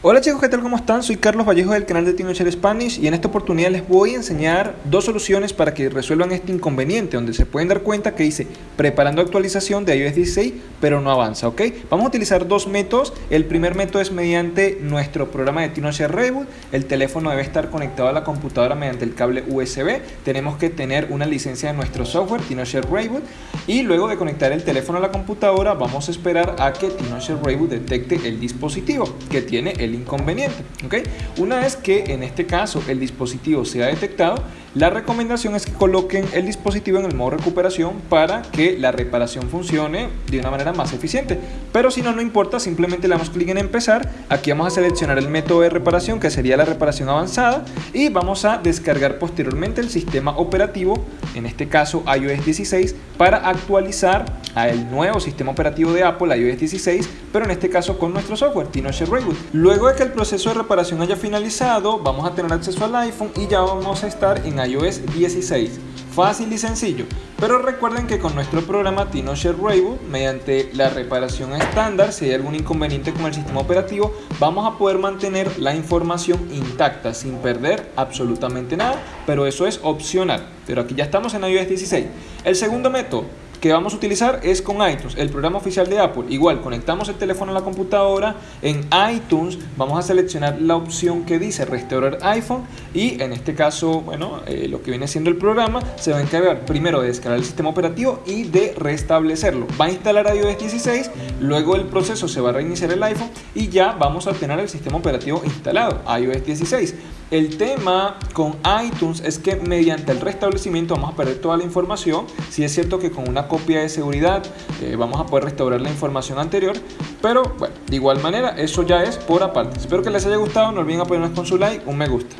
Hola chicos, ¿qué tal? ¿Cómo están? Soy Carlos Vallejo del canal de Teenager Spanish y en esta oportunidad les voy a enseñar dos soluciones para que resuelvan este inconveniente donde se pueden dar cuenta que dice preparando actualización de iOS 16 pero no avanza, ¿ok? Vamos a utilizar dos métodos. El primer método es mediante nuestro programa de Teenager Reboot. El teléfono debe estar conectado a la computadora mediante el cable USB. Tenemos que tener una licencia de nuestro software Teenager Reboot y luego de conectar el teléfono a la computadora vamos a esperar a que Teenager Reboot detecte el dispositivo que tiene el inconveniente. ¿okay? Una vez que en este caso el dispositivo sea detectado, la recomendación es que coloquen el dispositivo en el modo recuperación para que la reparación funcione de una manera más eficiente. Pero si no, no importa, simplemente le damos clic en empezar. Aquí vamos a seleccionar el método de reparación que sería la reparación avanzada y vamos a descargar posteriormente el sistema operativo, en este caso iOS 16, para actualizar al nuevo sistema operativo de Apple, iOS 16, pero en este caso con nuestro software, TinoShare Reboot. Luego de que el proceso de reparación haya finalizado, vamos a tener acceso al iPhone y ya vamos a estar en iOS 16. Fácil y sencillo, pero recuerden que con nuestro programa TinoShare Reboot, mediante la reparación estándar, si hay algún inconveniente con el sistema operativo, vamos a poder mantener la información intacta sin perder absolutamente nada, pero eso es opcional. Pero aquí ya estamos en iOS 16. El segundo método que vamos a utilizar es con iTunes, el programa oficial de Apple. Igual, conectamos el teléfono a la computadora, en iTunes vamos a seleccionar la opción que dice restaurar iPhone y en este caso, bueno, eh, lo que viene siendo el programa se va a encargar primero de descargar el sistema operativo y de restablecerlo. Va a instalar iOS 16, luego el proceso se va a reiniciar el iPhone y ya vamos a tener el sistema operativo instalado, iOS 16. El tema con iTunes es que mediante el restablecimiento vamos a perder toda la información. Si es cierto que con una copia de seguridad eh, vamos a poder restaurar la información anterior, pero bueno, de igual manera eso ya es por aparte. Espero que les haya gustado, no olviden apoyarnos con su like, un me gusta.